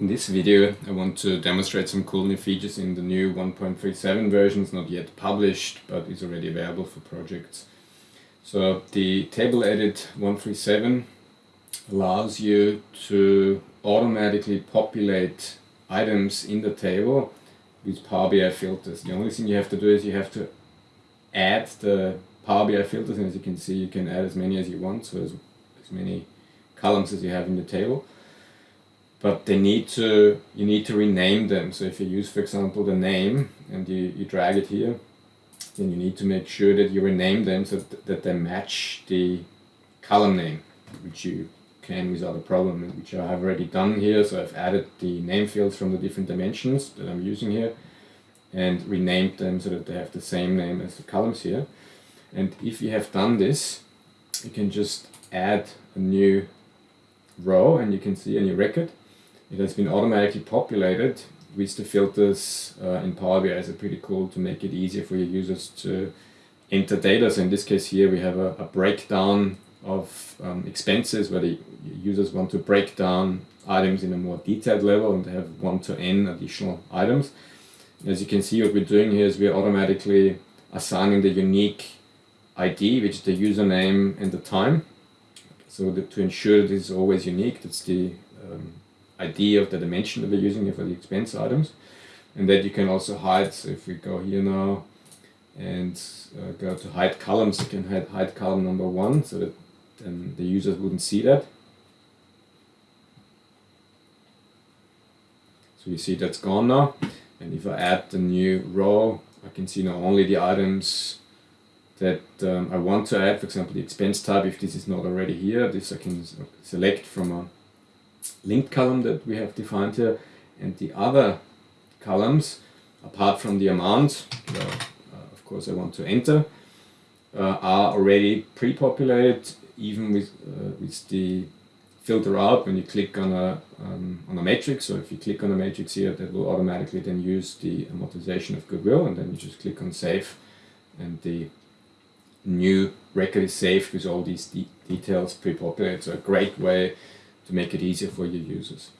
In this video I want to demonstrate some cool new features in the new 1.37 version. It's not yet published but is already available for projects. So the table edit 137 allows you to automatically populate items in the table with Power BI filters. The only thing you have to do is you have to add the Power BI filters and as you can see you can add as many as you want, so as, as many columns as you have in the table but they need to you need to rename them. So if you use for example the name and you, you drag it here then you need to make sure that you rename them so th that they match the column name which you can without a problem which I have already done here. So I've added the name fields from the different dimensions that I'm using here and renamed them so that they have the same name as the columns here. And if you have done this you can just add a new row and you can see a new record it has been automatically populated with the filters uh, in Power BI is pretty cool to make it easier for your users to enter data. So in this case here we have a, a breakdown of um, expenses where the users want to break down items in a more detailed level and have 1 to n additional items. As you can see what we're doing here is we're automatically assigning the unique ID which is the username and the time. So that to ensure that this is always unique, that's the um, ID of the dimension that we're using for the expense items. And that you can also hide so if we go here now and uh, go to hide columns you can hide, hide column number one so that then the users wouldn't see that. So you see that's gone now. And if I add the new row I can see now only the items that um, I want to add for example the expense type if this is not already here this I can select from a linked column that we have defined here and the other columns apart from the amount uh, of course I want to enter uh, are already pre-populated even with, uh, with the filter out when you click on a, um, on a matrix. So if you click on a matrix here that will automatically then use the amortization of goodwill and then you just click on save and the new record is saved with all these de details pre-populated. So a great way to make it easier for your users.